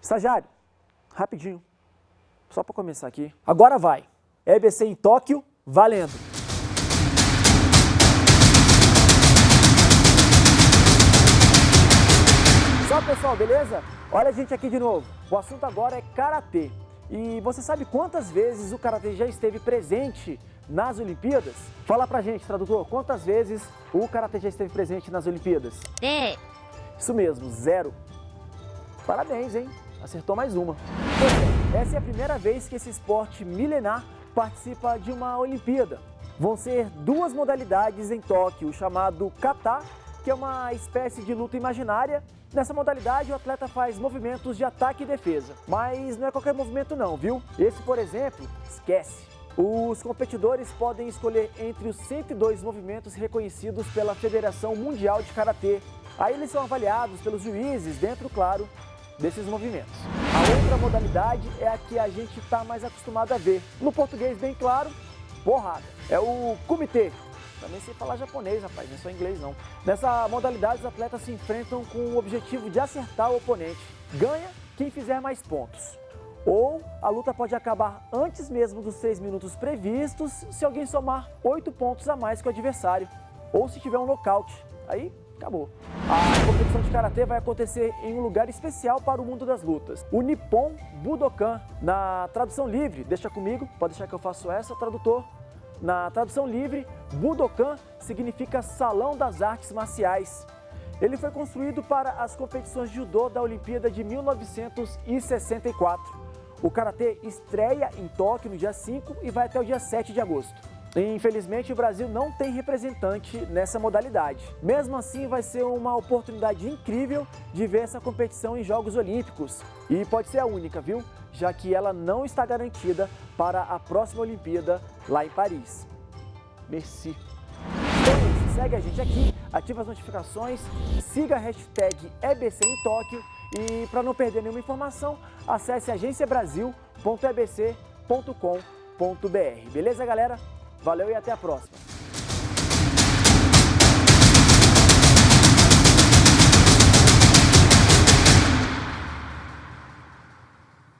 Estagiário, rapidinho, só para começar aqui. Agora vai. EBC em Tóquio, valendo. Só pessoal, beleza? Olha a gente aqui de novo. O assunto agora é Karatê. E você sabe quantas vezes o Karatê já esteve presente nas Olimpíadas? Fala pra gente, tradutor, quantas vezes o Karatê já esteve presente nas Olimpíadas? É. Isso mesmo, zero. Parabéns, hein? Acertou mais uma. essa é a primeira vez que esse esporte milenar participa de uma Olimpíada. Vão ser duas modalidades em Tóquio, chamado kata, que é uma espécie de luta imaginária. Nessa modalidade, o atleta faz movimentos de ataque e defesa. Mas não é qualquer movimento não, viu? Esse, por exemplo, esquece. Os competidores podem escolher entre os 102 movimentos reconhecidos pela Federação Mundial de Karatê. Aí eles são avaliados pelos juízes dentro, claro, desses movimentos. A outra modalidade é a que a gente está mais acostumado a ver. No português, bem claro, porrada. É o kumite. Também sei falar japonês, rapaz, não é só inglês não. Nessa modalidade, os atletas se enfrentam com o objetivo de acertar o oponente. Ganha quem fizer mais pontos. Ou a luta pode acabar antes mesmo dos 3 minutos previstos se alguém somar 8 pontos a mais que o adversário. Ou se tiver um nocaute. Aí acabou. A competição de Karatê vai acontecer em um lugar especial para o mundo das lutas, o Nippon Budokan. Na tradução livre, deixa comigo, pode deixar que eu faço essa, tradutor. Na tradução livre, Budokan significa Salão das Artes Marciais. Ele foi construído para as competições de judô da Olimpíada de 1964. O Karatê estreia em Tóquio no dia 5 e vai até o dia 7 de agosto. Infelizmente, o Brasil não tem representante nessa modalidade. Mesmo assim, vai ser uma oportunidade incrível de ver essa competição em Jogos Olímpicos. E pode ser a única, viu? Já que ela não está garantida para a próxima Olimpíada lá em Paris. Merci. Então é isso, segue a gente aqui, ativa as notificações, siga a hashtag EBC em Tóquio e para não perder nenhuma informação, acesse agenciabrasil.ebc.com.br. Beleza, galera? Valeu e até a próxima!